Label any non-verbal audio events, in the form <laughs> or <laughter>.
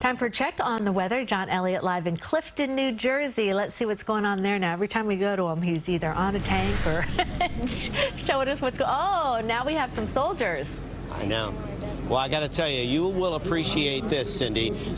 Time for a check on the weather. John Elliott live in Clifton, New Jersey. Let's see what's going on there now. Every time we go to him, he's either on a tank or <laughs> showing us what's going Oh, now we have some soldiers. I know. Well, I got to tell you, you will appreciate this, Cindy.